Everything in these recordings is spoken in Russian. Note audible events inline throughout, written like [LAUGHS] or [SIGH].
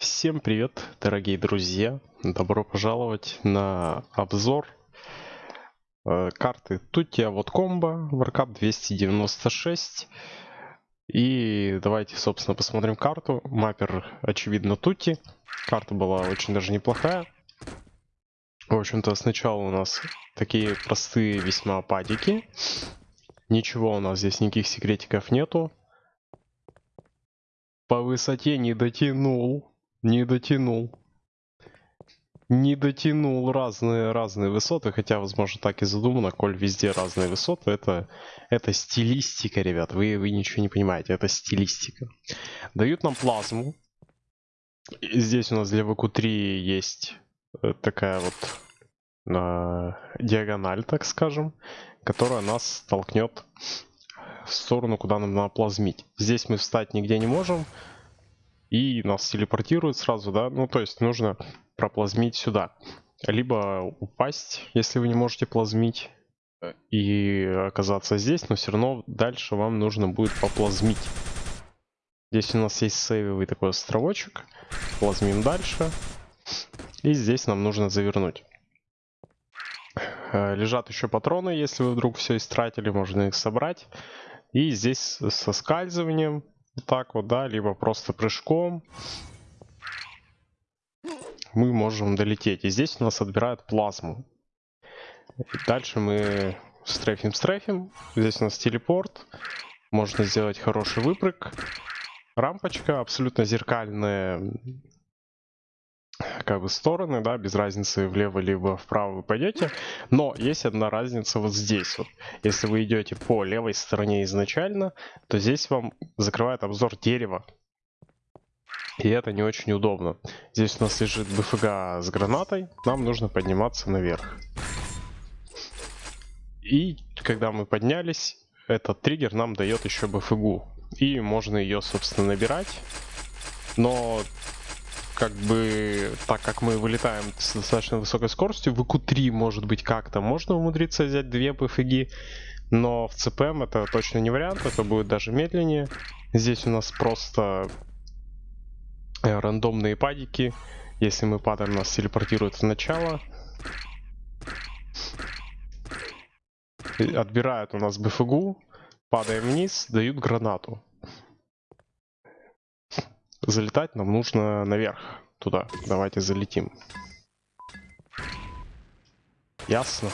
Всем привет, дорогие друзья! Добро пожаловать на обзор э, карты Tutti вот комбо Warcraft 296. И давайте, собственно, посмотрим карту. Маппер, очевидно, Тути. Карта была очень даже неплохая. В общем-то, сначала у нас такие простые весьма падики. Ничего у нас здесь, никаких секретиков нету. По высоте не дотянул. Не дотянул. Не дотянул разные, разные высоты, хотя, возможно, так и задумано, коль везде разные высоты, это, это стилистика, ребят, вы, вы ничего не понимаете, это стилистика. Дают нам плазму. Здесь у нас для ВК-3 есть э, такая вот э, диагональ, так скажем, которая нас толкнет в сторону, куда нам надо плазмить. Здесь мы встать нигде не можем, и нас телепортируют сразу, да, ну то есть нужно проплазмить сюда. Либо упасть, если вы не можете плазмить, и оказаться здесь, но все равно дальше вам нужно будет поплазмить. Здесь у нас есть сейвовый такой островочек, плазмим дальше, и здесь нам нужно завернуть. Э, лежат еще патроны, если вы вдруг все истратили, можно их собрать. И здесь со скальзыванием так вот, да, либо просто прыжком мы можем долететь. И здесь у нас отбирают плазму. Дальше мы стрейфим-стрейфим. Здесь у нас телепорт. Можно сделать хороший выпрыг. Рампочка абсолютно зеркальная как бы стороны, да, без разницы влево либо вправо вы пойдете. Но есть одна разница вот здесь вот. Если вы идете по левой стороне изначально, то здесь вам закрывает обзор дерева. И это не очень удобно. Здесь у нас лежит БФГ с гранатой, нам нужно подниматься наверх. И когда мы поднялись, этот триггер нам дает еще БФГу. И можно ее, собственно, набирать. Но как бы, так как мы вылетаем с достаточно высокой скоростью, в ИК-3, может быть, как-то можно умудриться взять две ПФГ, но в ЦПМ это точно не вариант, это будет даже медленнее. Здесь у нас просто э, рандомные падики. Если мы падаем, нас телепортирует в начало. Отбирают у нас БФГу, падаем вниз, дают гранату залетать нам нужно наверх, туда. Давайте залетим. Ясно.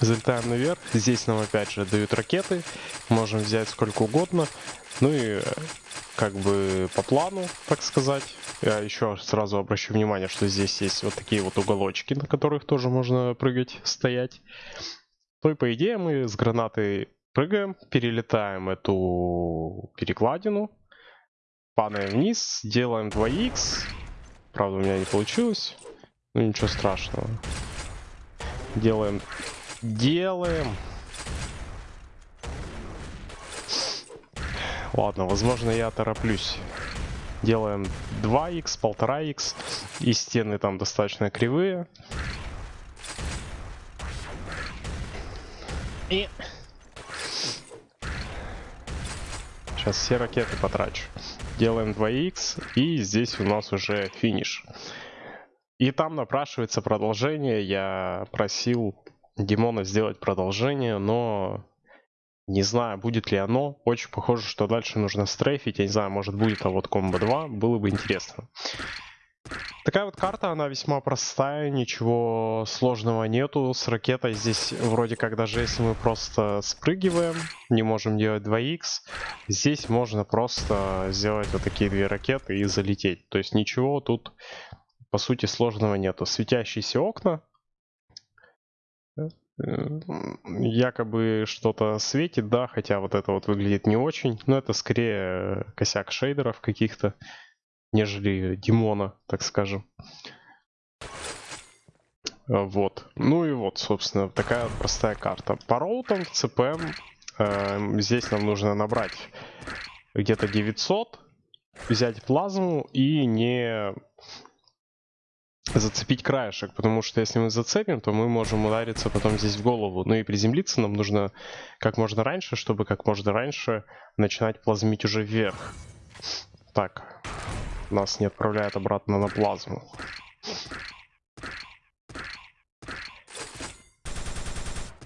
Залетаем наверх. Здесь нам опять же дают ракеты. Можем взять сколько угодно. Ну и как бы по плану, так сказать. Я еще сразу обращу внимание, что здесь есть вот такие вот уголочки, на которых тоже можно прыгать, стоять. То и по идее мы с гранатой Прыгаем, перелетаем эту перекладину, падаем вниз, делаем 2х. Правда, у меня не получилось. Ну, ничего страшного. Делаем, делаем. Ладно, возможно, я тороплюсь. Делаем 2х, 1,5х. И стены там достаточно кривые. И Сейчас все ракеты потрачу. Делаем 2х, и здесь у нас уже финиш. И там напрашивается продолжение. Я просил Димона сделать продолжение, но не знаю, будет ли оно. Очень похоже, что дальше нужно стрейфить. Я не знаю, может будет, а вот комбо 2. Было бы интересно. Такая вот карта, она весьма простая, ничего сложного нету. С ракетой здесь вроде как даже если мы просто спрыгиваем, не можем делать 2х, здесь можно просто сделать вот такие две ракеты и залететь. То есть ничего тут по сути сложного нету. Светящиеся окна, якобы что-то светит, да, хотя вот это вот выглядит не очень, но это скорее косяк шейдеров каких-то нежели Димона, так скажем. Вот. Ну и вот, собственно, такая простая карта. По роутам ЦПМ э, здесь нам нужно набрать где-то 900, взять плазму и не зацепить краешек, потому что если мы зацепим, то мы можем удариться потом здесь в голову. Ну и приземлиться нам нужно как можно раньше, чтобы как можно раньше начинать плазмить уже вверх. Так, нас не отправляет обратно на плазму.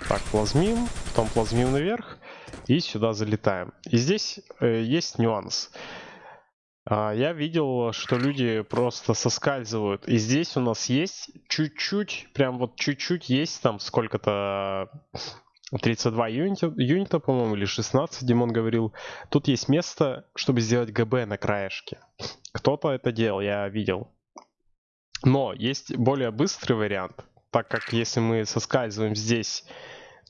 Так, плазмим, потом плазмим наверх и сюда залетаем. И здесь э, есть нюанс. А, я видел, что люди просто соскальзывают. И здесь у нас есть чуть-чуть, прям вот чуть-чуть есть там сколько-то 32 юнита, юнита по-моему, или 16, Димон говорил. Тут есть место, чтобы сделать ГБ на краешке. Кто-то это делал, я видел. Но есть более быстрый вариант, так как если мы соскальзываем здесь,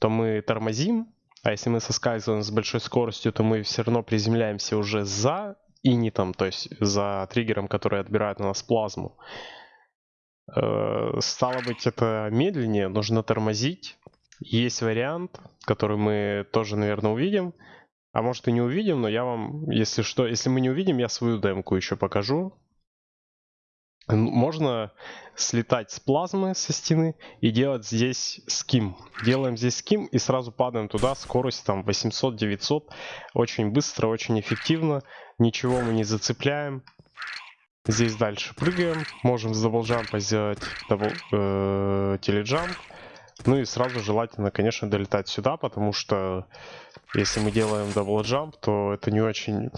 то мы тормозим, а если мы соскальзываем с большой скоростью, то мы все равно приземляемся уже за инитом, то есть за триггером, который отбирает у нас плазму. Э, стало быть, это медленнее, нужно тормозить. Есть вариант, который мы тоже, наверное, увидим. А может и не увидим, но я вам, если что, если мы не увидим, я свою демку еще покажу. Можно слетать с плазмы со стены и делать здесь skim. Делаем здесь skim и сразу падаем туда. Скорость там 800-900. Очень быстро, очень эффективно. Ничего мы не зацепляем. Здесь дальше прыгаем. Можем с double jump а сделать double, э, telejump. Ну и сразу желательно, конечно, долетать сюда, потому что если мы делаем double jump, то это не очень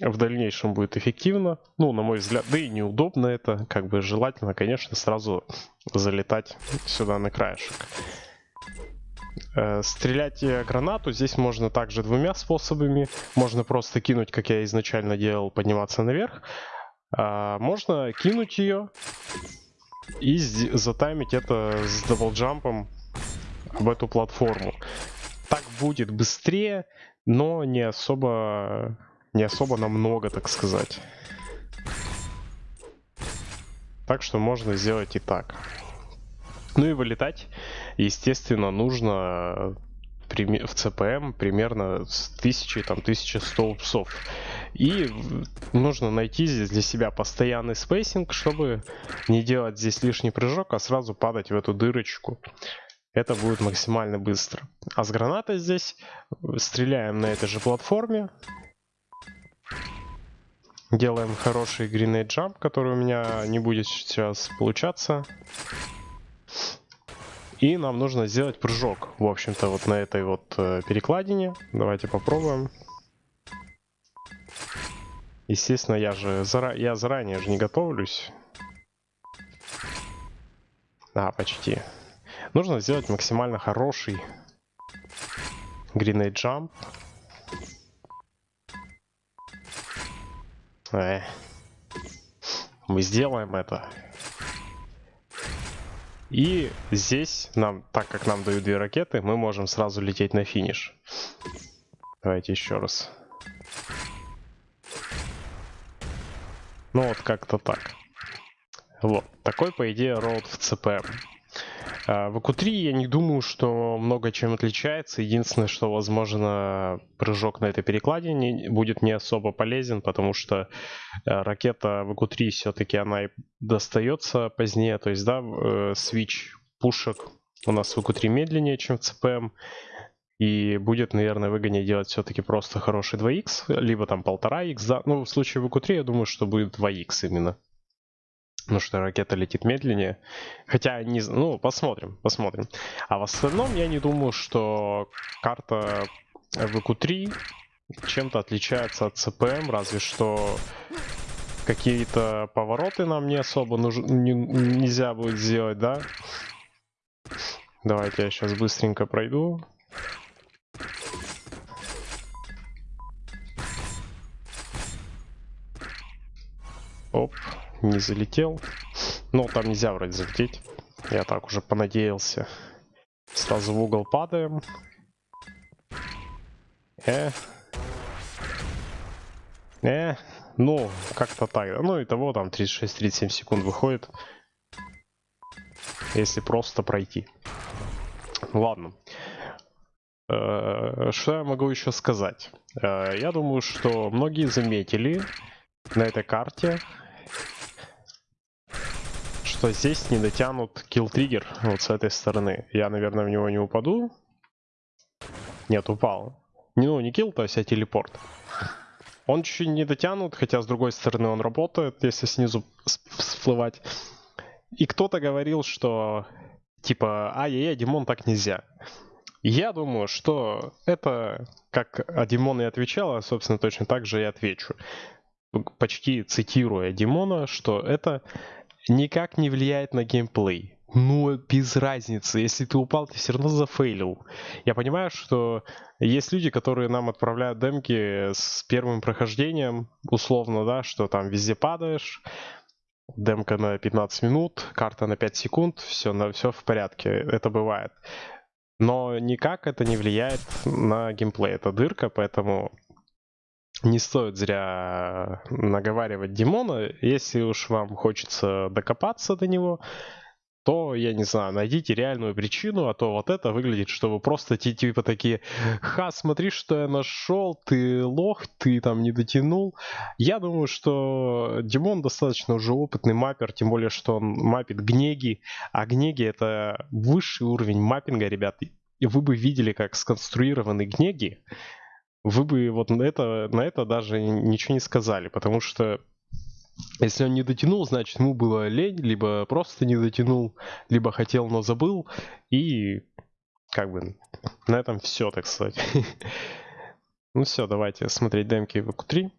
в дальнейшем будет эффективно. Ну, на мой взгляд, да и неудобно это. Как бы желательно, конечно, сразу залетать сюда на краешек. Э, стрелять гранату здесь можно также двумя способами. Можно просто кинуть, как я изначально делал, подниматься наверх. А можно кинуть ее и затаймить это с даблджампом в эту платформу. Так будет быстрее, но не особо не особо намного, так сказать. Так что можно сделать и так. Ну и вылетать, естественно, нужно в CPM примерно с 1000, там, 1100 ups -ов. И нужно найти здесь для себя постоянный spacing, чтобы не делать здесь лишний прыжок, а сразу падать в эту дырочку. Это будет максимально быстро. А с гранатой здесь стреляем на этой же платформе. Делаем хороший grenade jump, который у меня не будет сейчас получаться. И нам нужно сделать прыжок, в общем-то, вот на этой вот э, перекладине. Давайте попробуем. Естественно, я же зара... я заранее же не готовлюсь. А, почти. Нужно сделать максимально хороший grenade jump. Э. Мы сделаем это. И здесь нам, так как нам дают две ракеты, мы можем сразу лететь на финиш. Давайте еще раз. Ну вот как-то так. Вот. Такой, по идее, роут в ЦПМ. А, в АКУ-3 я не думаю, что много чем отличается. Единственное, что, возможно, прыжок на этой перекладине будет не особо полезен, потому что э, ракета в АКУ-3 все-таки она и достается позднее. То есть, да, э, свич пушек у нас в АКУ-3 медленнее, чем в ЦПМ. И будет, наверное, выгоднее делать все-таки просто хороший 2х, либо там 1,5х. Да? Ну, в случае в АКУ-3 я думаю, что будет 2х именно. Потому что ракета летит медленнее. Хотя, не, ну, посмотрим, посмотрим. А в остальном я не думаю, что карта ВК-3 чем-то отличается от ЦПМ, разве что какие-то повороты нам не особо нуж... не, нельзя будет сделать, да? Давайте я сейчас быстренько пройду. Оп не залетел. Ну, там нельзя вроде залететь. Я так уже понадеялся. Сразу в угол падаем. Э. Э. Ну, как-то так. Ну, и того там 36-37 секунд выходит. Если просто пройти. Ладно. Э, что я могу еще сказать? Э, я думаю, что многие заметили на этой карте что здесь не дотянут килл-триггер вот с этой стороны. Я, наверное, в него не упаду. Нет, упал. Не, ну, не килл, то есть, а телепорт. Он чуть не дотянут, хотя с другой стороны он работает, если снизу всплывать. И кто-то говорил, что типа, ай-яй-яй, Димон, так нельзя. Я думаю, что это, как Димон и отвечала, собственно, точно так же и отвечу. Почти цитируя Димона, что это никак не влияет на геймплей. Ну, без разницы. Если ты упал, ты все равно зафейлил. Я понимаю, что есть люди, которые нам отправляют демки с первым прохождением, условно, да, что там везде падаешь, демка на 15 минут, карта на 5 секунд, все, на, все в порядке. Это бывает. Но никак это не влияет на геймплей. Это дырка, поэтому не стоит зря наговаривать Димона. Если уж вам хочется докопаться до него, то, я не знаю, найдите реальную причину, а то вот это выглядит, что вы просто типа такие, ха, смотри, что я нашел, ты лох, ты там не дотянул. Я думаю, что Димон достаточно уже опытный маппер, тем более, что он мапит гнеги, а гнеги это высший уровень маппинга, ребят. И вы бы видели, как сконструированы гнеги, вы бы вот на это, на это даже ничего не сказали, потому что если он не дотянул, значит ему было лень, либо просто не дотянул, либо хотел, но забыл. И как бы на этом все, так сказать. [LAUGHS] Ну все, давайте смотреть демки в EQ3.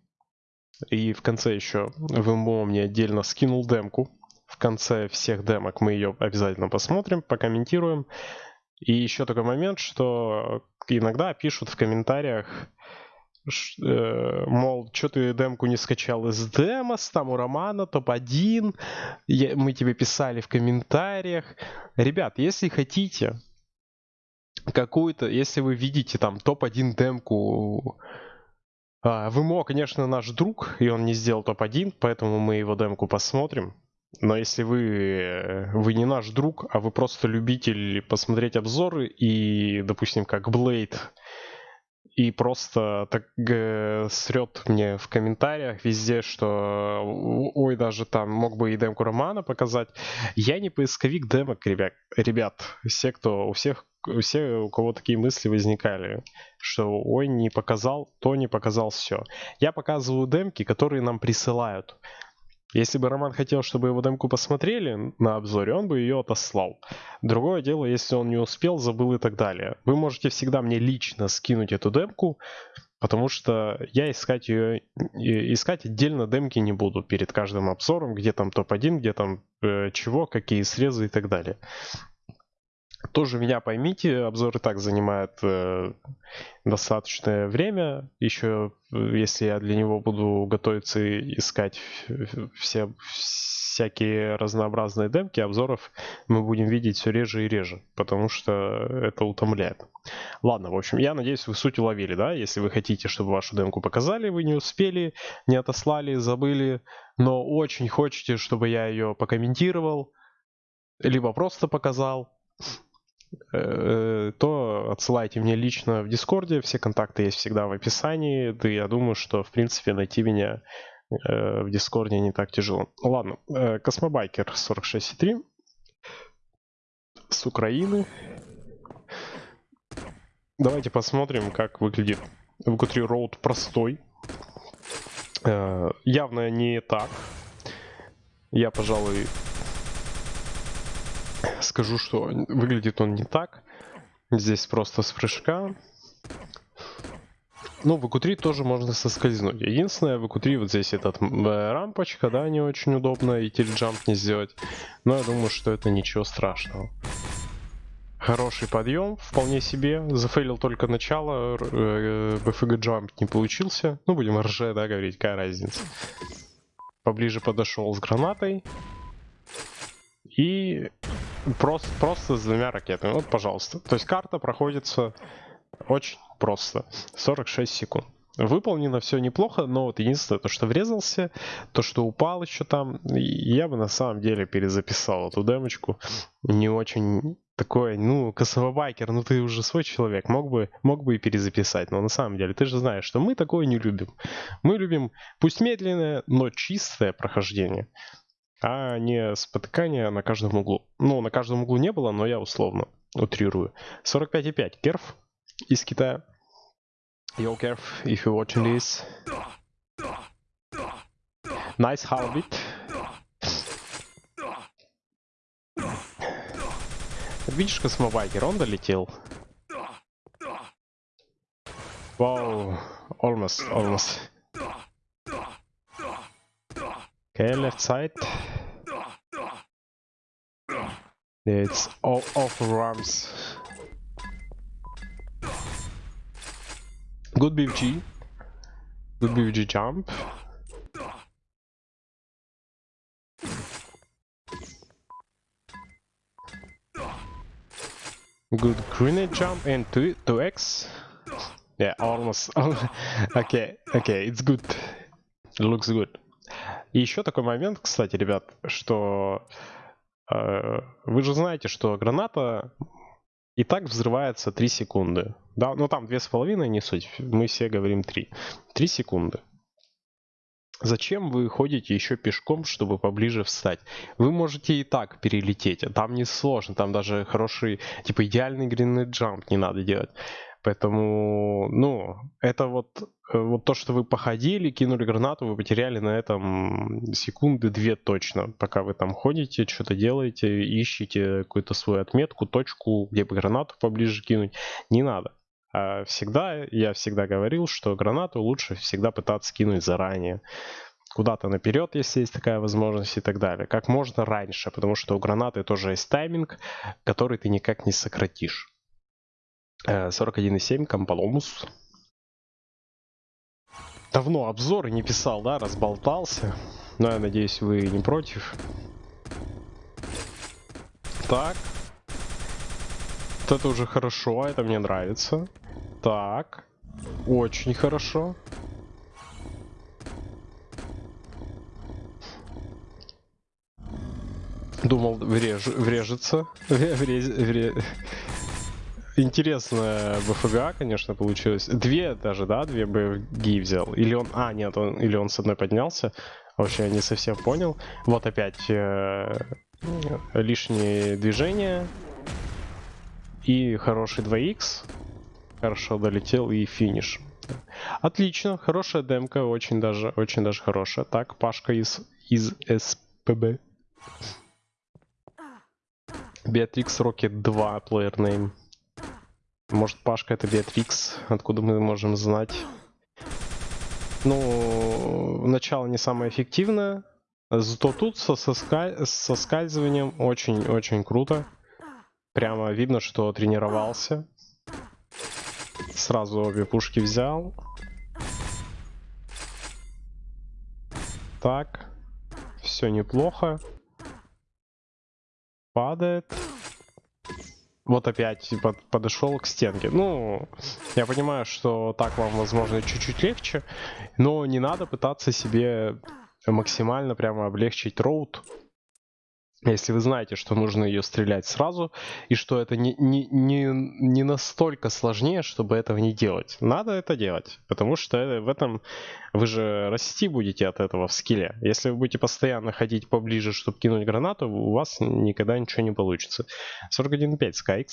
И в конце еще ВМО мне отдельно скинул демку. В конце всех демок мы ее обязательно посмотрим, покомментируем. И еще такой момент, что иногда пишут в комментариях, мол, что ты демку не скачал из демос, там у Романа топ-1, мы тебе писали в комментариях. Ребят, если хотите какую-то, если вы видите там топ-1 демку, а, ВМО, конечно, наш друг, и он не сделал топ-1, поэтому мы его демку посмотрим. Но если вы, вы не наш друг, а вы просто любитель посмотреть обзоры и, допустим, как Blade и просто так э, срет мне в комментариях везде, что ой, даже там мог бы и демку романа показать. Я не поисковик демок, ребят. Ребят, все, кто, у всех, все, у кого такие мысли возникали, что ой, не показал, то не показал все. Я показываю демки, которые нам присылают. Если бы Роман хотел, чтобы его демку посмотрели на обзоре, он бы ее отослал. Другое дело, если он не успел, забыл и так далее. Вы можете всегда мне лично скинуть эту демку, потому что я искать ее, искать отдельно демки не буду перед каждым обзором, где там топ-1, где там э, чего, какие срезы и так далее. Тоже меня поймите, обзор и так занимает э, достаточное время. Еще, э, если я для него буду готовиться искать все всякие разнообразные демки, обзоров мы будем видеть все реже и реже, потому что это утомляет. Ладно, в общем, я надеюсь, вы суть уловили, да? Если вы хотите, чтобы вашу демку показали, вы не успели, не отослали, забыли, но очень хотите, чтобы я ее покомментировал, либо просто показал, то отсылайте мне лично в Дискорде. Все контакты есть всегда в описании. Да я думаю, что, в принципе, найти меня э, в Дискорде не так тяжело. Ладно, э, Космобайкер 46.3 с Украины. Давайте посмотрим, как выглядит VQ3 route простой. Явно не так. Я, пожалуй, скажу, что выглядит он не так. Здесь просто с прыжка. Ну, в EQ3 тоже можно соскользнуть. Единственное, в EQ3 вот здесь этот э, рампочка, да, не очень удобно, и тильджамп не сделать. Но я думаю, что это ничего страшного. Хороший подъем, вполне себе. Зафейлил только начало, э, BFG джамп не получился. Ну, будем РЖ, да, говорить, какая разница. Поближе подошел с гранатой. И Просто, просто с двумя ракетами. Вот, пожалуйста. То есть карта проходится очень просто. 46 секунд. Выполнено все неплохо, но вот единственное, то, что врезался, то, что упал еще там, я бы на самом деле перезаписал эту демочку. Не очень такое, ну, косовобайкер, ну ты уже свой человек, мог бы, мог бы и перезаписать, но на самом деле ты же знаешь, что мы такое не любим. Мы любим, пусть медленное, но чистое прохождение а не спотыкание на каждом углу. Ну, на каждом углу не было, но я условно утрирую. 45,5. Керф из Китая. Yo, Kerf, if you're watching this, Nice Harbit. Видишь, космобайкер, он долетел. Вау, almost, almost. Okay, left side. It's all off rams. Good BFG. Good BFG jump. Good grenade jump and 2 2x. Yeah, almost. [LAUGHS] okay, okay, it's good. It looks good. И еще такой момент, кстати, ребят, что э, вы же знаете, что граната и так взрывается 3 секунды. Да, ну там 2,5 не суть, мы все говорим 3. 3 секунды. Зачем вы ходите еще пешком, чтобы поближе встать? Вы можете и так перелететь, там не сложно, там даже хороший, типа идеальный гринный джамп не надо делать. Поэтому, ну, это вот, э, вот то, что вы походили, кинули гранату, вы потеряли на этом секунды две точно. Пока вы там ходите, что-то делаете, ищете какую-то свою отметку, точку, где бы гранату поближе кинуть. Не надо. А всегда, я всегда говорил, что гранату лучше всегда пытаться кинуть заранее. Куда-то наперед, если есть такая возможность и так далее. Как можно раньше, потому что у гранаты тоже есть тайминг, который ты никак не сократишь. 41.7, Комполомус. Давно обзоры не писал, да, разболтался. Но я надеюсь, вы не против. Так. Вот это уже хорошо, это мне нравится. Так. Очень хорошо. Думал, вреж... врежется. Вреж... Вреж... Интересная БФГА, конечно, получилось. Две даже, да, две БФГи взял. Или он... А, нет, он... или он с одной поднялся. Вообще, я не совсем понял. Вот опять э... лишние движения. И хороший 2х. Хорошо долетел и финиш. Отлично, хорошая демка, очень даже, очень даже хорошая. Так, Пашка из, из СПБ. Beatrix Rocket 2 player name. Может, Пашка это Беатрикс, откуда мы можем знать. Ну, начало не самое эффективное. Зато тут со, соска... со скальзыванием очень-очень круто. Прямо видно, что тренировался. Сразу обе пушки взял. Так. Все неплохо. Падает вот опять типа, подошел к стенке. Ну, я понимаю, что так вам, возможно, чуть-чуть легче, но не надо пытаться себе максимально прямо облегчить роут. Если вы знаете, что нужно ее стрелять сразу, и что это не, не, не, не настолько сложнее, чтобы этого не делать. Надо это делать, потому что в этом вы же расти будете от этого в скилле. Если вы будете постоянно ходить поближе, чтобы кинуть гранату, у вас никогда ничего не получится. 41.5 Skyx.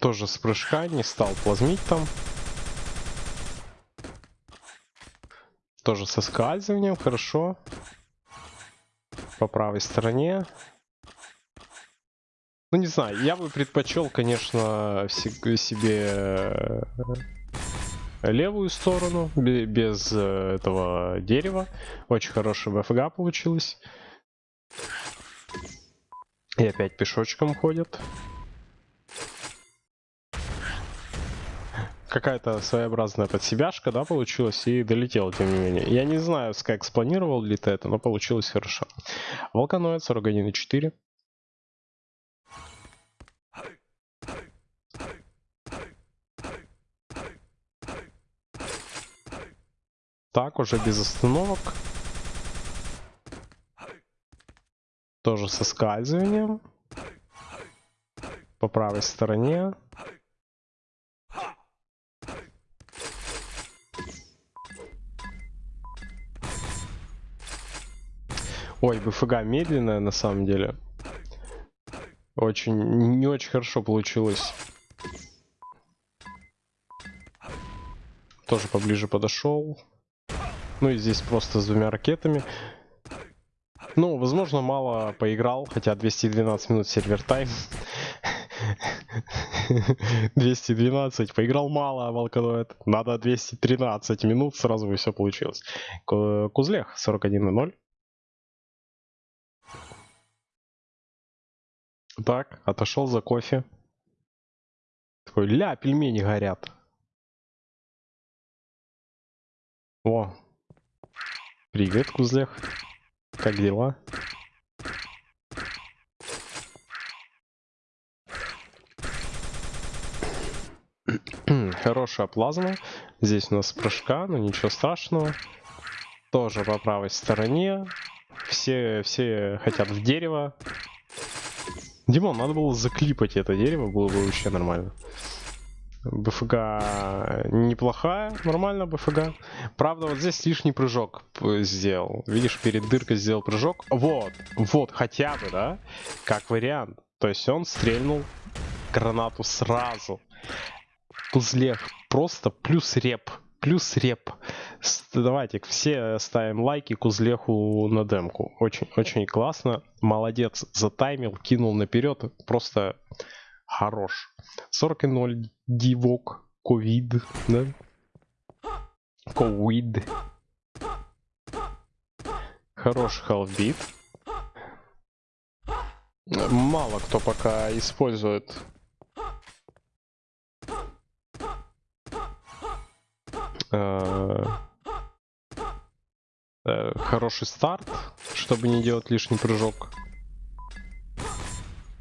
Тоже с прыжка, не стал плазмить там. Тоже со скальзыванием, хорошо. По правой стороне. Ну, не знаю, я бы предпочел, конечно, себе э, левую сторону, без э, этого дерева. Очень хорошая БФГ получилась. И опять пешочком ходят. Какая-то своеобразная подсебяшка, да, получилась и долетела, тем не менее. Я не знаю, как спланировал ли ты это, но получилось хорошо. Волканоид 41,4. Так, уже без остановок. Тоже со скальзыванием. По правой стороне. Ой, БФГ медленная на самом деле. Очень, не очень хорошо получилось. Тоже поближе подошел. Ну и здесь просто с двумя ракетами. Ну, возможно, мало поиграл, хотя 212 минут сервер тайм. [LAUGHS] 212. Поиграл мало, волкодоид. Надо 213 минут, сразу бы все получилось. Кузлех 41 Так, отошел за кофе. Такой, ля, пельмени горят. О, привет, Кузлех. Как дела? Хорошая плазма. Здесь у нас прыжка, но ничего страшного. Тоже по правой стороне. Все, все хотят в дерево. Димон, надо было заклипать это дерево, было бы вообще нормально. БФГ неплохая, нормально БФГ. Правда, вот здесь лишний прыжок сделал. Видишь, перед дыркой сделал прыжок. Вот, вот, хотя бы, да? Как вариант. То есть он стрельнул гранату сразу. Тузлех просто плюс реп. Плюс реп. Давайте все ставим лайки Кузлеху на демку. Очень, очень классно. Молодец. Затаймил, кинул наперед. Просто хорош. 40.0 дивок. Ковид. Да? Ковид. Хороший халфбит. Мало кто пока использует Э, э, хороший старт, чтобы не делать лишний прыжок.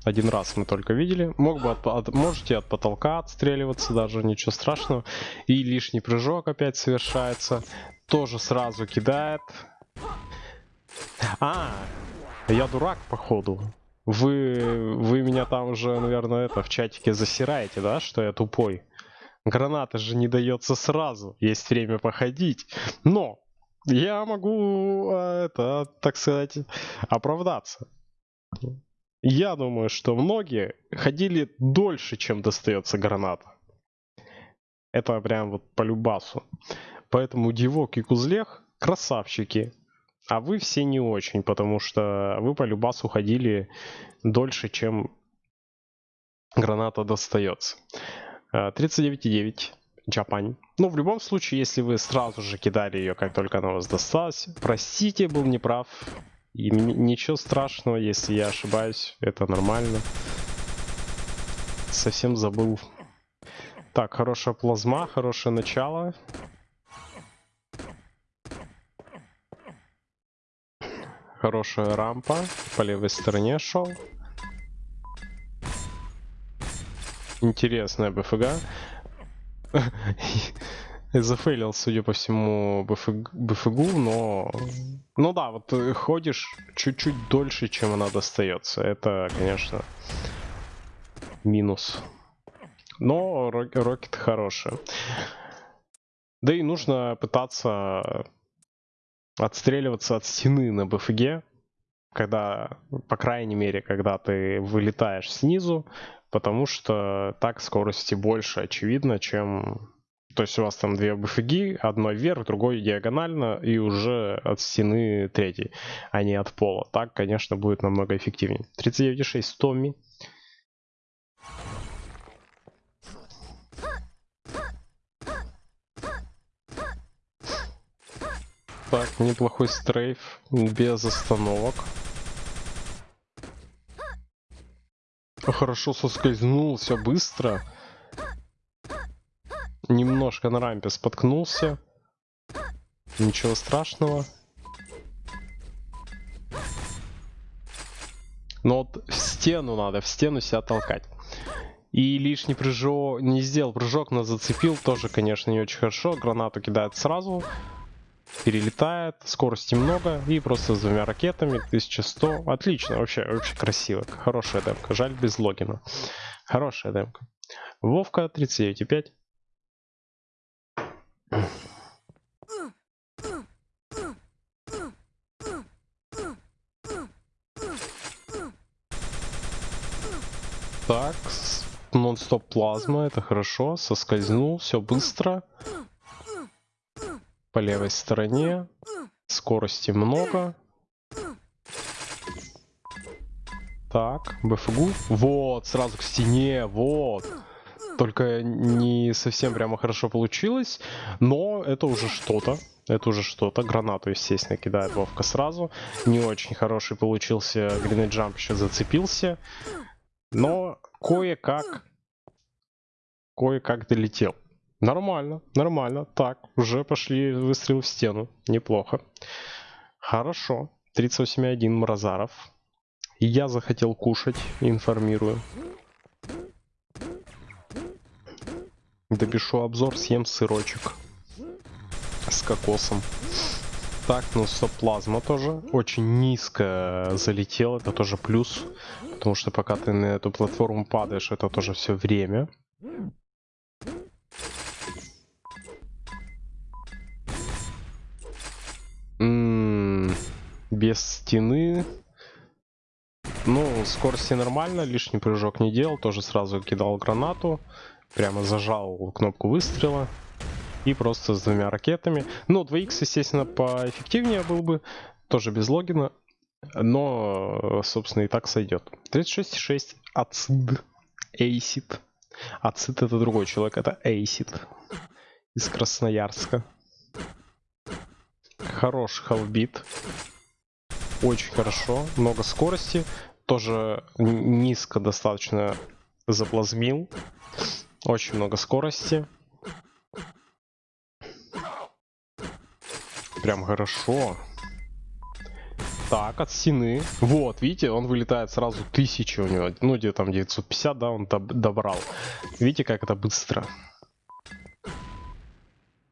Один раз мы только видели. Мог бы от, от, можете от потолка отстреливаться, даже ничего страшного. И лишний прыжок опять совершается. Тоже сразу кидает. А, я дурак, походу. Вы, вы меня там уже, наверное, это в чатике засираете, да, что я тупой. Граната же не дается сразу, есть время походить. Но я могу, а, это, так сказать, оправдаться. Я думаю, что многие ходили дольше, чем достается граната. Это прям вот по любасу. Поэтому Дивок и Кузлех красавчики. А вы все не очень, потому что вы по любасу ходили дольше, чем граната достается. 39,9. Джапань. Ну, в любом случае, если вы сразу же кидали ее, как только она вас досталась, простите, был неправ. И ничего страшного, если я ошибаюсь, это нормально. Совсем забыл. Так, хорошая плазма, хорошее начало. Хорошая рампа. По левой стороне шел. Интересная БФГ. [LAUGHS] Зафейлил, судя по всему, БФГ, БФГу, но... Ну да, вот ходишь чуть-чуть дольше, чем она достается. Это, конечно, минус. Но рокет хороший. Да и нужно пытаться отстреливаться от стены на БФГ, когда, по крайней мере, когда ты вылетаешь снизу, потому что так скорости больше, очевидно, чем... То есть у вас там две БФГ, одно вверх, другой диагонально, и уже от стены третий, а не от пола. Так, конечно, будет намного эффективнее. 39,6 Томми. Так, неплохой стрейф, без остановок. Хорошо соскользнул, все быстро. Немножко на рампе споткнулся. Ничего страшного. Но вот в стену надо, в стену себя толкать. И лишний прыжок, не сделал прыжок, но зацепил, тоже, конечно, не очень хорошо. Гранату кидает сразу перелетает, скорости много и просто с двумя ракетами 1100. Отлично, вообще, вообще красиво. Хорошая демка. Жаль без логина. Хорошая демка. Вовка 39,5. Так, нон-стоп плазма, это хорошо. Соскользнул, все быстро. По левой стороне. Скорости много. Так, БФГУ. Вот, сразу к стене, вот. Только не совсем прямо хорошо получилось, но это уже что-то. Это уже что-то. Гранату, естественно, кидает Вовка сразу. Не очень хороший получился. Гринейд Джамп еще зацепился. Но кое-как... Кое-как долетел. Нормально, нормально. Так, уже пошли выстрелы в стену. Неплохо. Хорошо. 38.1 Мразаров. Я захотел кушать, информирую. Допишу обзор, съем сырочек. С кокосом. Так, ну стоп, плазма тоже. Очень низко залетел, это тоже плюс. Потому что пока ты на эту платформу падаешь, это тоже все время. Без стены. Ну, скорости нормально, лишний прыжок не делал, тоже сразу кидал гранату, прямо зажал кнопку выстрела и просто с двумя ракетами. Ну, 2х, естественно, поэффективнее был бы, тоже без логина, но, собственно, и так сойдет. 36,6 Ацид, Эйсид. Ацид это другой человек, это Эйсид из Красноярска. Хороший халбит. Очень хорошо. Много скорости. Тоже низко достаточно заплазмил. Очень много скорости. Прям хорошо. Так, от стены. Вот, видите, он вылетает сразу 1000 у него. Ну, где там 950, да, он доб- добрал. Видите, как это быстро.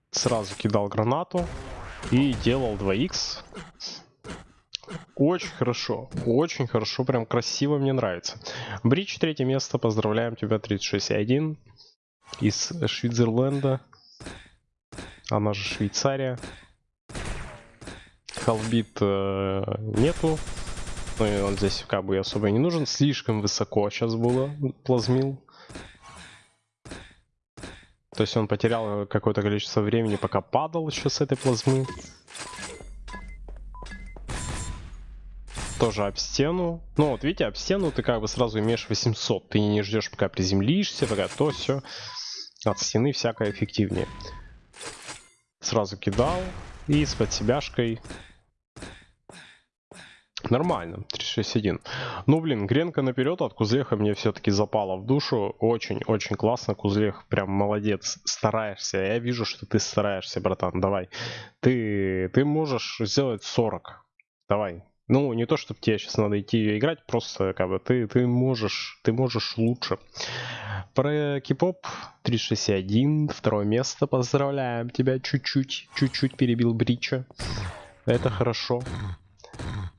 Сразу кидал гранату и делал 2х. Очень хорошо, очень хорошо, прям красиво, мне нравится. Бридж, третье место, поздравляем тебя, 36.1 из Швейцерленда, она же Швейцария. Халбит э, нету, ну и он здесь как бы особо не нужен, слишком высоко сейчас было, плазмил. То есть он потерял какое-то количество времени, пока падал еще с этой плазмы. Тоже об стену. Ну вот видите, об стену ты как бы сразу имеешь 800. Ты не ждешь, пока приземлишься, пока то все. От стены всякое эффективнее. Сразу кидал. И с подсебяшкой. Нормально, 361. Ну, блин, гренка наперед от Кузлеха мне все-таки запала в душу. Очень-очень классно. Кузлех прям молодец. Стараешься. Я вижу, что ты стараешься, братан. Давай. Ты, ты можешь сделать 40. Давай. Ну, не то, чтобы тебе сейчас надо идти играть, просто как бы ты, ты можешь, ты можешь лучше. Про кипоп 361, второе место, поздравляем тебя, чуть-чуть, чуть-чуть перебил Брича. Это хорошо.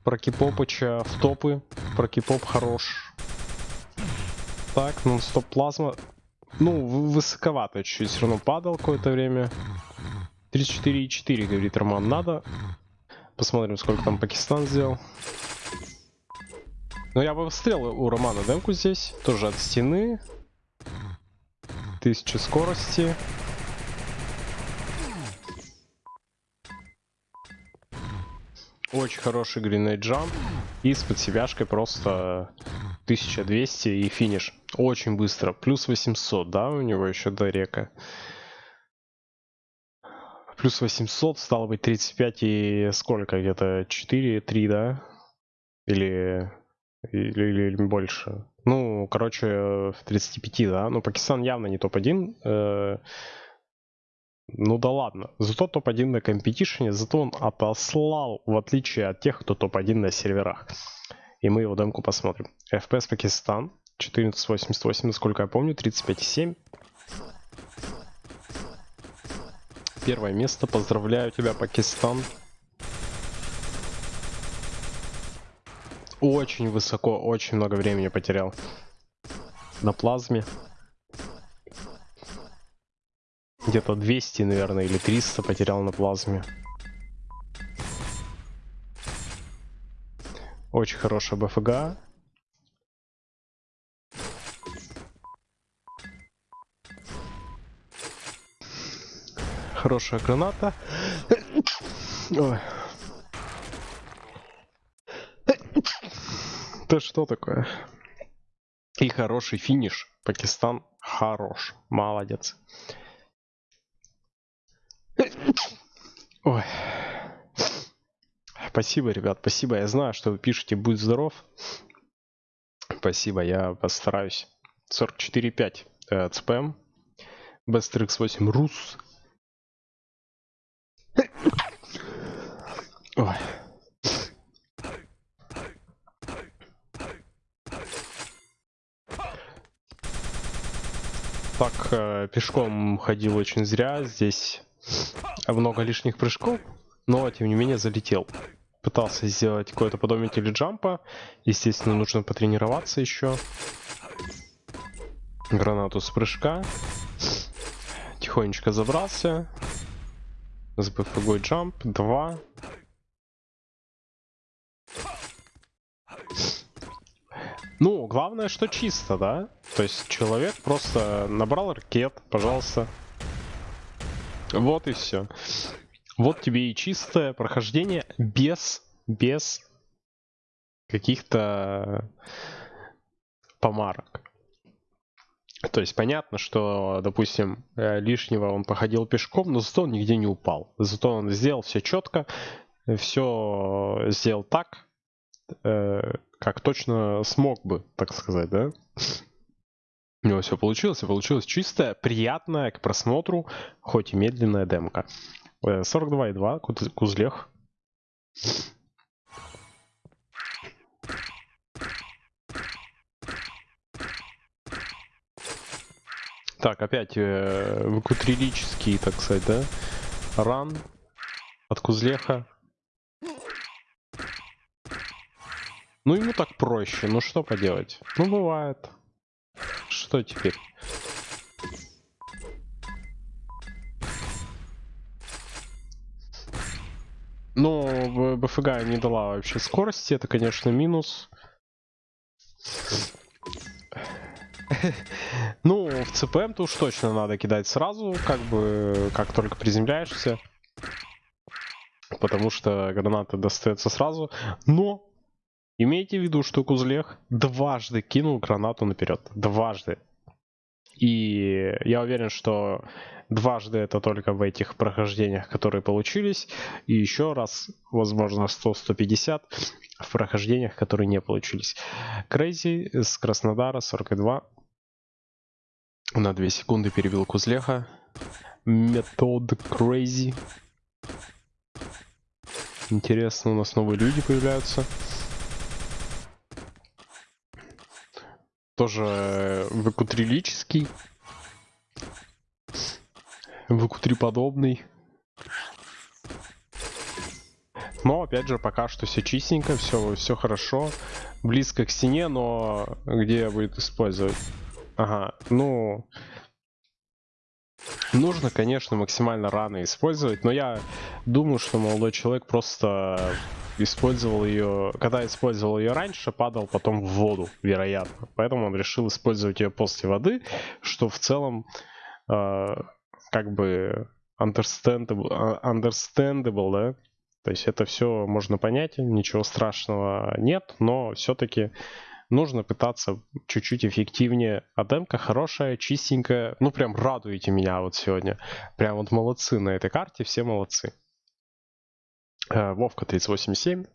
Про Кипопыча в топы, про Кипоп хорош. Так, ну стоп плазма. Ну, высоковато чуть-чуть все равно падал какое-то время. 34,4, говорит Роман, надо. Посмотрим, сколько там Пакистан сделал. Ну, я бы встрел у Романа демку здесь. Тоже от стены. 1000 скорости. Очень хороший гринейд джамп. И с подсебяшкой просто 1200 и финиш. Очень быстро. Плюс 800, да, у него еще до река. Плюс 800, стало быть 35 и сколько? Где-то 4, 3, да? Или, или, или- больше? Ну, короче, в 35, да? Ну, Пакистан явно не топ-1. э, ну да ладно. Зато топ-1 на компетишене, зато он отослал, в отличие от тех, кто топ-1 на серверах. И мы его демку посмотрим. FPS Пакистан. 1488, насколько я помню, 35,7. Первое место. Поздравляю тебя, Пакистан. Очень высоко, очень много времени потерял. На плазме. Где-то 200, наверное, или 300 потерял на плазме. Очень хорошая БФГ. Хорошая граната. Ой. Это что такое? И хороший финиш. Пакистан хорош. Молодец. Ой. Спасибо, ребят, спасибо. Я знаю, что вы пишете «Будь здоров». Спасибо, я постараюсь. 44.5 э, ЦПМ. Best X8 Ой. Так, э, пешком ходил очень зря. Здесь много лишних прыжков, но тем не менее залетел. Пытался сделать какое-то подобие теледжампа. Естественно, нужно потренироваться еще. Гранату с прыжка. Тихонечко забрался. С джамп. Два. Ну, главное, что чисто, да? То есть человек просто набрал ракет, пожалуйста. Вот и все. Вот тебе и чистое прохождение без, без каких-то помарок. То есть понятно, что, допустим, э, лишнего он походил пешком, но зато он нигде не упал. Зато он сделал все четко, все сделал так, как точно смог бы, так сказать, да? У него все получилось, и получилось чистая, приятная к просмотру, хоть и медленная демка. 42,2, э, Кузлех. Так, опять э, выкутрилический, так сказать, да? Ран от Кузлеха. Ну, ему так проще, ну что поделать? Ну, бывает. Что теперь? Ну, БФГ не дала вообще скорости, это, конечно, минус. Ну, в ЦПМ-то уж точно надо кидать сразу, как бы, как только приземляешься. Потому что граната достается сразу. Но, имейте в виду, что Кузлех дважды кинул гранату наперед. Дважды. И я уверен, что дважды это только в этих прохождениях, которые получились. И еще раз, возможно, 100-150 в прохождениях, которые не получились. Крейзи с Краснодара 42 на 2 секунды перебил Кузлеха. Метод Crazy. Интересно, у нас новые люди появляются. Тоже выкутрилический. Выкутри подобный. Но опять же, пока что все чистенько, все, все хорошо. Близко к стене, но где будет использовать? Ага, ну... Нужно, конечно, максимально рано использовать, но я думаю, что молодой человек просто использовал ее, когда использовал ее раньше, падал потом в воду, вероятно. Поэтому он решил использовать ее после воды, что в целом э, как бы understandable, а, understandable, да? То есть это все можно понять, ничего страшного нет, но все-таки нужно пытаться чуть-чуть эффективнее. А демка хорошая, чистенькая. Ну, прям радуете меня вот сегодня. Прям вот молодцы на этой карте, все молодцы. Э, Вовка 3087.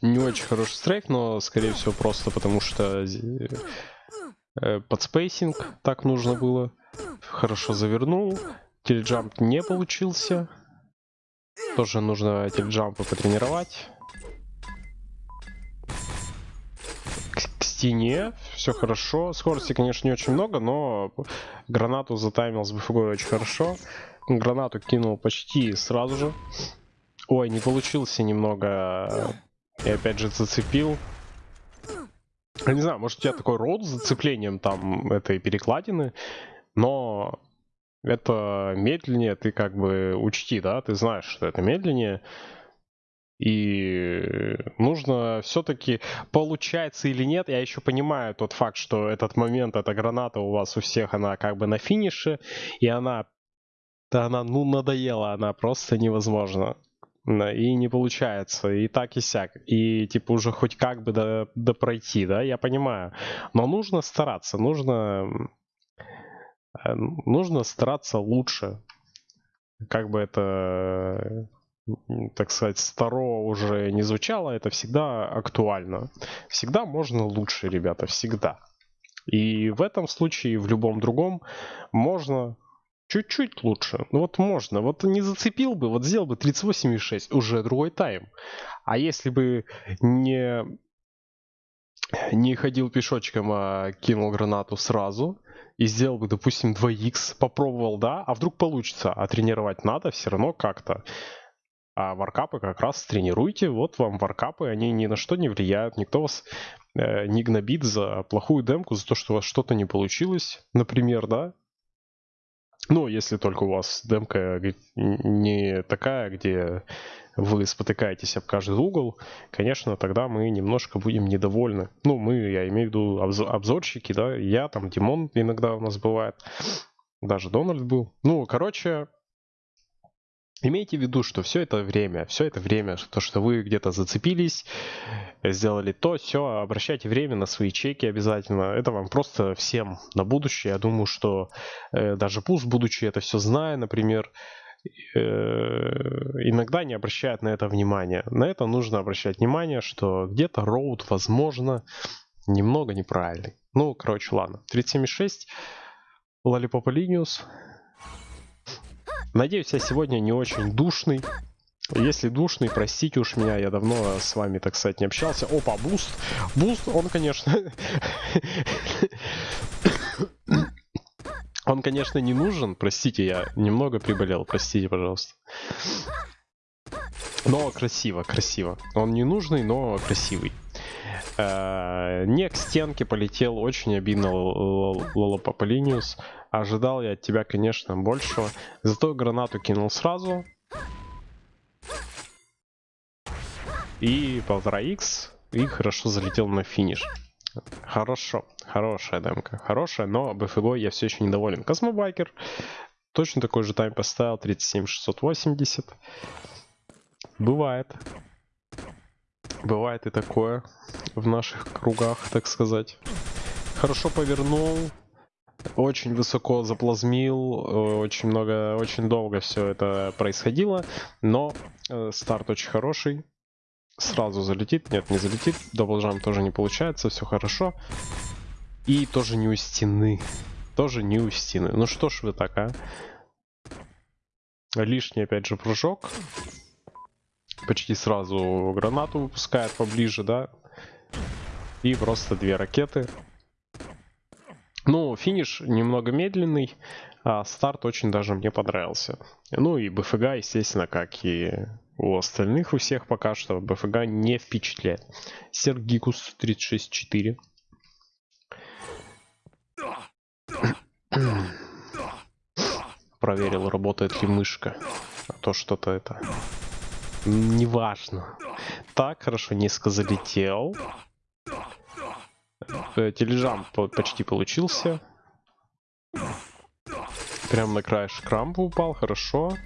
Не очень хороший стрейк, но скорее всего просто потому что э, подспейсинг так нужно было. Хорошо завернул. Теледжамп не получился. Тоже нужно эти джампы потренировать. К, к стене все хорошо. Скорости, конечно, не очень много, но гранату затаймил с БФГ очень хорошо. Гранату кинул почти сразу же. Ой, не получился немного. И опять же зацепил. Я не знаю, может у тебя такой рот с зацеплением там этой перекладины, но это медленнее, ты как бы учти, да, ты знаешь, что это медленнее. И нужно все-таки, получается или нет, я еще понимаю тот факт, что этот момент, эта граната у вас у всех, она как бы на финише, и она, да она, ну, надоела, она просто невозможна. И не получается, и так и сяк. И типа уже хоть как бы до, до пройти, да, я понимаю. Но нужно стараться, нужно, э, нужно стараться лучше. Как бы это так сказать, старо уже не звучало, это всегда актуально. Всегда можно лучше, ребята, всегда. И в этом случае, в любом другом, можно чуть-чуть лучше. Ну вот можно. Вот не зацепил бы, вот сделал бы 38,6, уже другой тайм. А если бы не, не ходил пешочком, а кинул гранату сразу, и сделал бы, допустим, 2х, попробовал, да, а вдруг получится, а тренировать надо все равно как-то. А варкапы как раз тренируйте. Вот вам варкапы, они ни на что не влияют. Никто вас э, не гнобит за плохую демку, за то, что у вас что-то не получилось, например, да. Ну, если только у вас демка не такая, где вы спотыкаетесь об каждый угол, конечно, тогда мы немножко будем недовольны. Ну, мы, я имею в виду обзорщики, да, я, там, Димон иногда у нас бывает, даже Дональд был. Ну, короче, Имейте в виду, что все это время, все это время, то, что вы где-то зацепились, сделали то, все, обращайте время на свои чеки обязательно. Это вам просто всем на будущее. Я думаю, что э, даже пусть будучи это все зная, например, э, иногда не обращают на это внимания. На это нужно обращать внимание, что где-то роут, возможно, немного неправильный. Ну, короче, ладно. 37.6, Lollipop Linus. Надеюсь, я сегодня не очень душный. Если душный, простите уж меня, я давно с вами, так сказать, не общался. Опа, буст. Буст, он, конечно... [COUGHS] Он, конечно, не нужен. Простите, я немного приболел. Простите, пожалуйста. Но красиво, красиво. Он не нужный, но красивый. Э, не к стенке полетел, очень обидно Лолопополиниус. Ожидал я от тебя, конечно, большего. Зато гранату кинул сразу. И полтора х и хорошо залетел на финиш. Хорошо, хорошая демка, хорошая, но BFG я все еще недоволен. Космобайкер точно такой же тайм поставил, 37680. Бывает. Бывает и такое в наших кругах, так сказать. Хорошо повернул, очень высоко заплазмил, очень много, очень долго все это происходило, но э, старт очень хороший. Сразу залетит, нет, не залетит, даблджам тоже не получается, все хорошо. И тоже не у стены, тоже не у стены. Ну что ж вы так, а? Лишний опять же прыжок почти сразу гранату выпускает поближе, да. И просто две ракеты. Ну, финиш немного медленный, а старт очень даже мне понравился. Ну и БФГ, естественно, как и у остальных у всех пока что, БФГ не впечатляет. Сергикус 364. Проверил, работает ли мышка. А то что-то это Неважно. Так, хорошо, низко залетел. Э, тележам почти получился. Прям на краешек рампы упал, хорошо.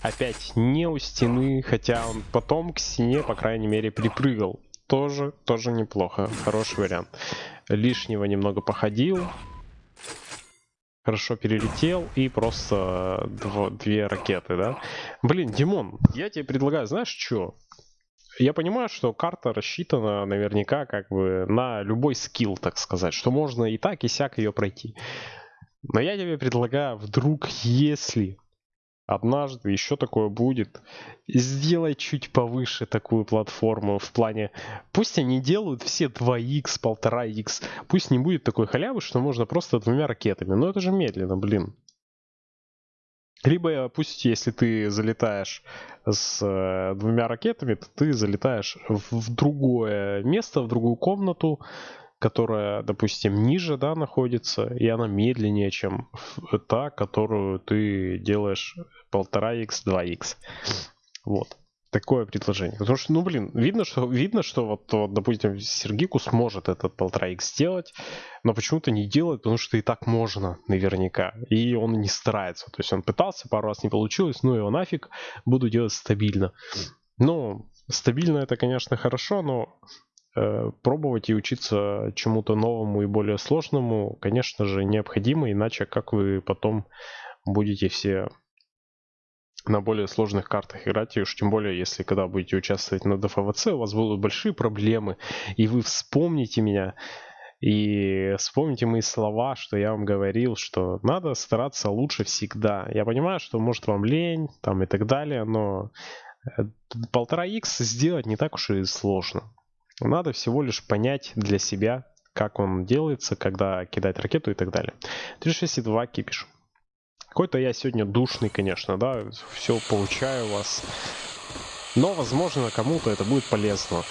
Опять не у стены, хотя он потом к стене, по крайней мере, припрыгал. Тоже, тоже неплохо, хороший вариант. Лишнего немного походил хорошо перелетел и просто дво, две ракеты, да? Блин, Димон, я тебе предлагаю, знаешь что? Я понимаю, что карта рассчитана наверняка как бы на любой скилл, так сказать, что можно и так, и сяк ее пройти. Но я тебе предлагаю, вдруг, если однажды еще такое будет. Сделай чуть повыше такую платформу в плане... Пусть они делают все 2х, 1,5х. Пусть не будет такой халявы, что можно просто двумя ракетами. Но это же медленно, блин. Либо пусть, если ты залетаешь с э, двумя ракетами, то ты залетаешь в, в другое место, в другую комнату, которая, допустим, ниже, да, находится, и она медленнее, чем та, которую ты делаешь 1,5x, 2x. Вот. Такое предложение. Потому что, ну, блин, видно, что, видно, что вот, вот допустим, Сергику сможет этот полтора x сделать, но почему-то не делает, потому что и так можно, наверняка. И он не старается. То есть он пытался, пару раз не получилось, ну его нафиг, буду делать стабильно. Ну, стабильно это, конечно, хорошо, но э, пробовать и учиться чему-то новому и более сложному, конечно же, необходимо, иначе как вы потом будете все на более сложных картах играть, и уж тем более, если когда будете участвовать на ДФВЦ, у вас будут большие проблемы, и вы вспомните меня, и вспомните мои слова, что я вам говорил, что надо стараться лучше всегда. Я понимаю, что может вам лень, там и так далее, но э, полтора x сделать не так уж и сложно. Надо всего лишь понять для себя, как он делается, когда кидать ракету и так далее. 362 кипиш. Какой-то я сегодня душный, конечно, да, все получаю вас. Но, возможно, кому-то это будет полезно.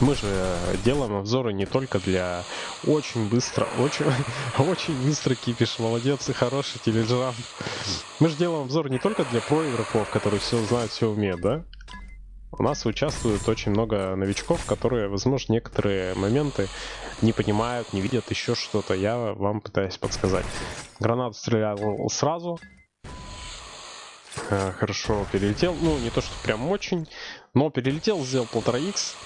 Мы же делаем обзоры не только для очень быстро, очень, [LAUGHS] очень быстро кипиш, молодец и хороший телеграм. Мы же делаем обзор не только для про игроков, которые все знают, все умеют, да? У нас участвует очень много новичков, которые, возможно, некоторые моменты не понимают, не видят еще что-то. Я вам пытаюсь подсказать. Гранату стрелял сразу. Э, хорошо перелетел. Ну, не то, что прям очень, но перелетел, сделал полтора х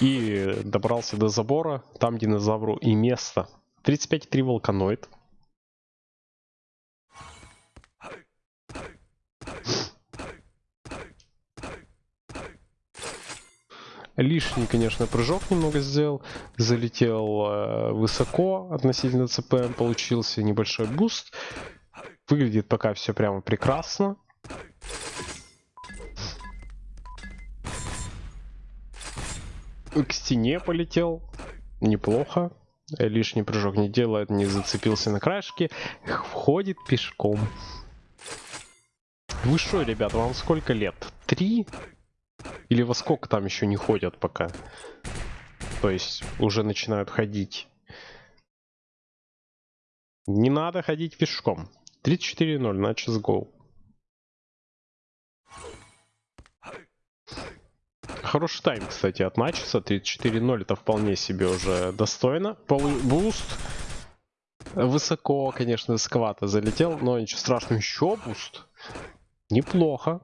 И добрался до забора. Там динозавру и место. 35,3 волканоид. Лишний, конечно, прыжок немного сделал. Залетел э, высоко относительно CPM. Получился небольшой буст. Выглядит пока все прямо прекрасно. К стене полетел. Неплохо. Лишний прыжок не делает, не зацепился на краешке. Входит пешком. Вы что, ребят, вам сколько лет? Три? Или во сколько там еще не ходят пока? То есть уже начинают ходить. Не надо ходить пешком. 34-0 на CSGO. Хороший тайм, кстати, от Начеса. 34-0 это вполне себе уже достойно. Опа, буст. Высоко, конечно, высоковато залетел, но ничего страшного. Еще буст. Неплохо.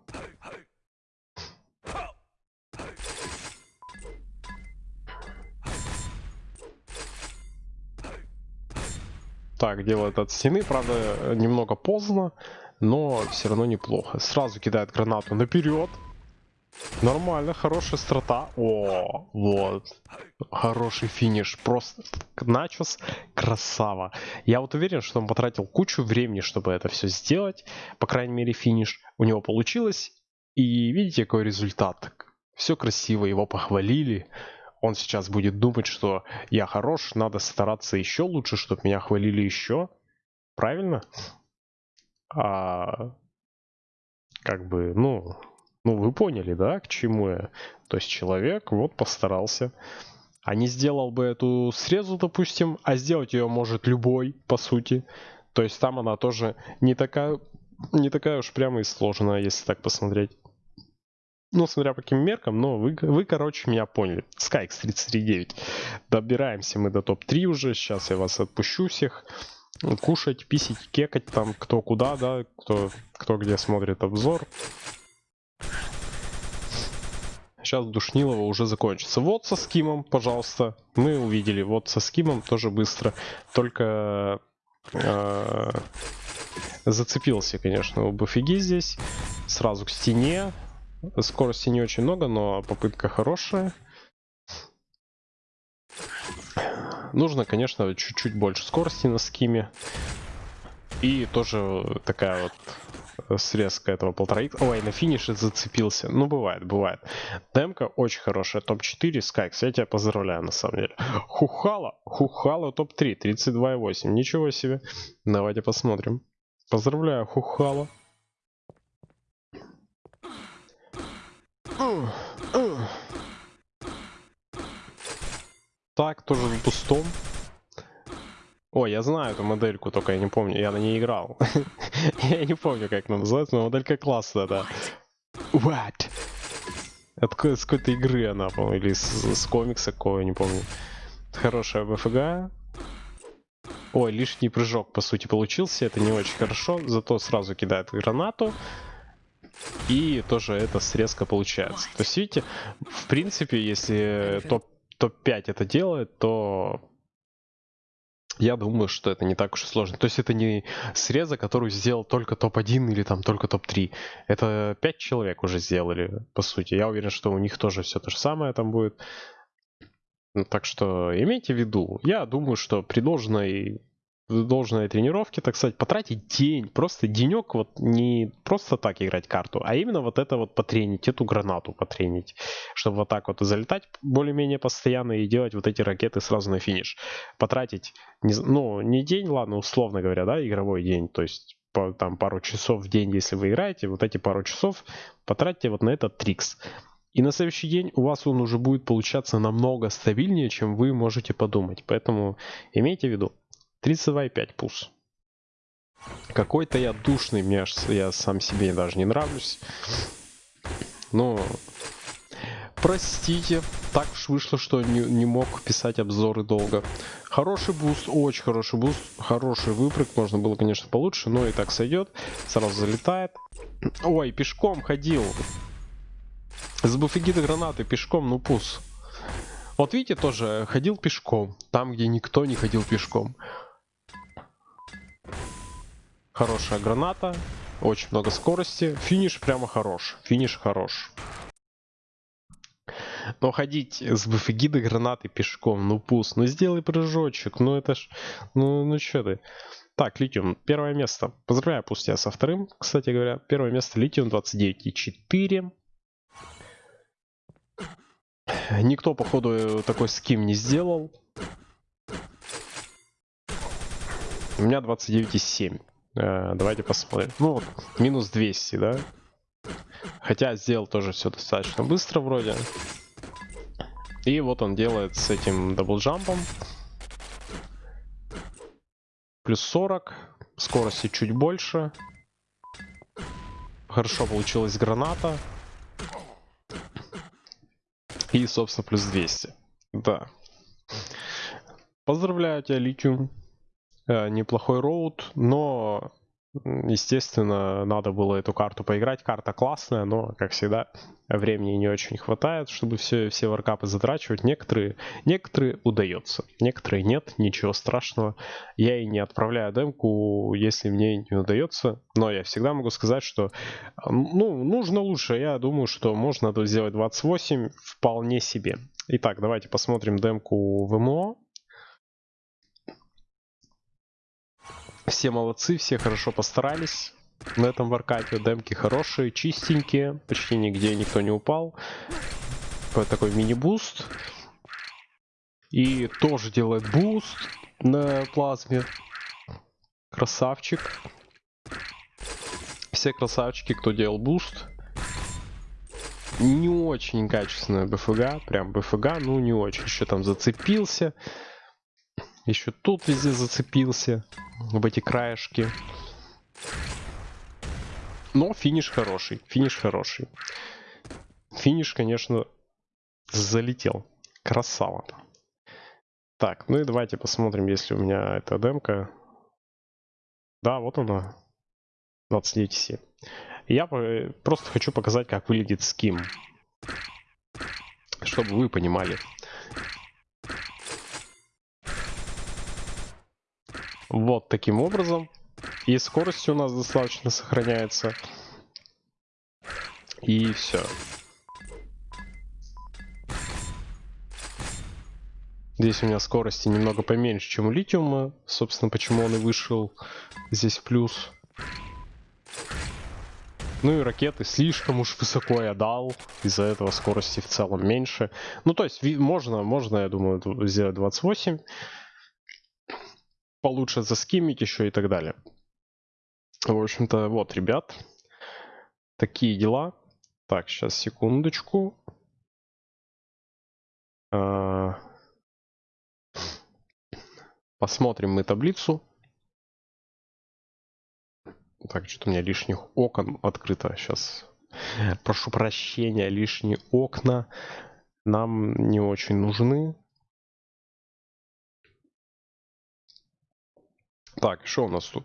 Так, делает от стены, правда, немного поздно, но все равно неплохо. Сразу кидает гранату наперед. Нормально, хорошая страта. О, вот. Хороший финиш. Просто начос красава. Я вот уверен, что он потратил кучу времени, чтобы это все сделать. По крайней мере, финиш у него получилось. И видите, какой результат. Все красиво, его похвалили он сейчас будет думать, что я хорош, надо стараться еще лучше, чтобы меня хвалили еще. Правильно? А, как бы, ну, ну, вы поняли, да, к чему я? То есть человек вот постарался. А не сделал бы эту срезу, допустим, а сделать ее может любой, по сути. То есть там она тоже не такая, не такая уж прямо и сложная, если так посмотреть. Ну, смотря по каким меркам, но вы, вы короче, меня поняли. Skyx 33.9. Добираемся мы до топ-3 уже. Сейчас я вас отпущу всех. Кушать, писить, кекать там, кто куда, да, кто, кто где смотрит обзор. Сейчас Душнилова уже закончится. Вот со скимом, пожалуйста. Мы увидели. Вот со скимом тоже быстро. Только э, зацепился, конечно, у Буфиги здесь. Сразу к стене. Скорости не очень много, но попытка хорошая. Нужно, конечно, чуть-чуть больше скорости на скиме. И тоже такая вот срезка этого полтора. Ой, на финише зацепился. Ну, бывает, бывает. Демка очень хорошая. Топ-4 Скайкс. Я тебя поздравляю, на самом деле. Хухала. Хухала топ-3. 32,8. Ничего себе. Давайте посмотрим. Поздравляю, Хухала. Так, тоже в пустом. О, я знаю эту модельку, только я не помню, я на ней играл. [LAUGHS] я не помню, как она называется, но моделька классная, да. What? С какой-то игры она, по-моему, или с, с комикса какого, не помню. Хорошая БФГ. Ой, лишний прыжок, по сути, получился. Это не очень хорошо. Зато сразу кидает гранату. И тоже это срезка получается. То есть, видите, в принципе, если топ-5 топ это делает, то я думаю, что это не так уж и сложно. То есть это не среза, которую сделал только топ-1 или там только топ-3. Это 5 человек уже сделали, по сути. Я уверен, что у них тоже все то же самое там будет. Ну, так что имейте в виду. Я думаю, что при должной должной тренировке, так сказать, потратить день, просто денек, вот не просто так играть карту, а именно вот это вот потренить, эту гранату потренить, чтобы вот так вот залетать более-менее постоянно и делать вот эти ракеты сразу на финиш. Потратить, ну, не день, ладно, условно говоря, да, игровой день, то есть по, там пару часов в день, если вы играете, вот эти пару часов потратьте вот на этот трикс. И на следующий день у вас он уже будет получаться намного стабильнее, чем вы можете подумать. Поэтому имейте в виду. 32,5 пус. Какой-то я душный, мне я сам себе даже не нравлюсь. Но простите, так уж вышло, что не, не мог писать обзоры долго. Хороший буст, очень хороший буст, хороший выпрыг, можно было, конечно, получше, но и так сойдет. Сразу залетает. Ой, пешком ходил. С BFG до гранаты пешком, ну пус. Вот видите, тоже ходил пешком, там, где никто не ходил пешком. Хорошая граната. Очень много скорости. Финиш прямо хорош. Финиш хорош. Но ходить с БФГ до гранаты пешком, ну пусть, ну сделай прыжочек, ну это ж, ну, ну что ты. Так, Литиум, первое место. Поздравляю, пусть я со вторым, кстати говоря. Первое место Литиум 29,4. Никто, походу, такой ским не сделал. У меня 29,7. Э, давайте посмотрим. Ну минус 200, да? Хотя сделал тоже все достаточно быстро вроде. И вот он делает с этим даблджампом. Плюс 40. Скорости чуть больше. Хорошо получилась граната. И, собственно, плюс 200. Да. Поздравляю тебя, Литиум. Э, неплохой роут, но, естественно, надо было эту карту поиграть. Карта классная, но, как всегда, времени не очень хватает, чтобы все, все варкапы затрачивать. Некоторые, некоторые удается, некоторые нет, ничего страшного. Я и не отправляю демку, если мне не удается, но я всегда могу сказать, что ну, нужно лучше. Я думаю, что можно сделать 28 вполне себе. Итак, давайте посмотрим демку в Все молодцы, все хорошо постарались. На этом warcup -е демки хорошие, чистенькие, почти нигде никто не упал. Такой мини-буст. И тоже делает буст на плазме. Красавчик. Все красавчики, кто делал буст. Не очень качественная БФГ, прям БФГ, ну не очень. Еще там зацепился. Еще тут везде зацепился. В эти краешки. Но финиш хороший. Финиш хороший. Финиш, конечно, залетел. Красава. Так, ну и давайте посмотрим, если у меня эта демка. Да, вот она. 29,7. Я просто хочу показать, как выглядит ским. Чтобы вы понимали. Вот таким образом. И скорость у нас достаточно сохраняется. И все. Здесь у меня скорости немного поменьше, чем у литиума. Собственно, почему он и вышел здесь плюс. Ну и ракеты слишком уж высоко я дал. Из-за этого скорости в целом меньше. Ну, то есть, можно, можно, я думаю, сделать 28 получше заскимить еще и так далее. В общем-то, вот, ребят, такие дела. Так, сейчас, секундочку. А, посмотрим мы таблицу. Так, что-то у меня лишних окон открыто. Сейчас прошу прощения, лишние окна нам не очень нужны. Так, что у нас тут?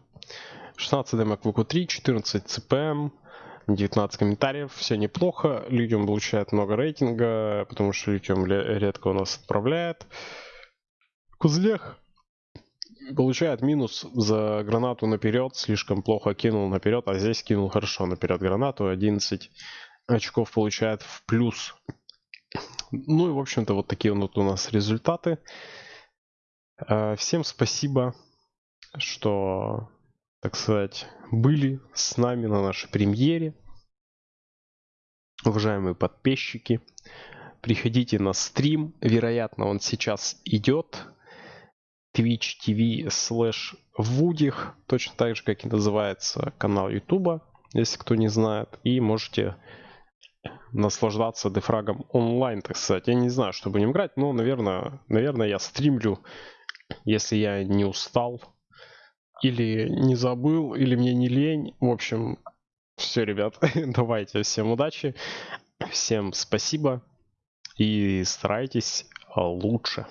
16 демок VQ3, 14 CPM, 19 комментариев, все неплохо. Литиум получает много рейтинга, потому что Литиум редко у нас отправляет. Кузлех получает минус за гранату наперед, слишком плохо кинул наперед, а здесь кинул хорошо наперед гранату, 11 очков получает в плюс. Ну и, в общем-то, вот такие вот у нас результаты. Э, всем спасибо, что, так сказать, были с нами на нашей премьере. Уважаемые подписчики, приходите на стрим. Вероятно, он сейчас идет. Twitch TV slash Вудих, точно так же, как и называется канал Ютуба, если кто не знает. И можете наслаждаться дефрагом онлайн, так сказать. Я не знаю, что будем играть, но, наверное, наверное, я стримлю, если я не устал, или не забыл, или мне не лень. В общем, все, ребят, [LAUGHS] давайте, всем удачи, всем спасибо и старайтесь лучше.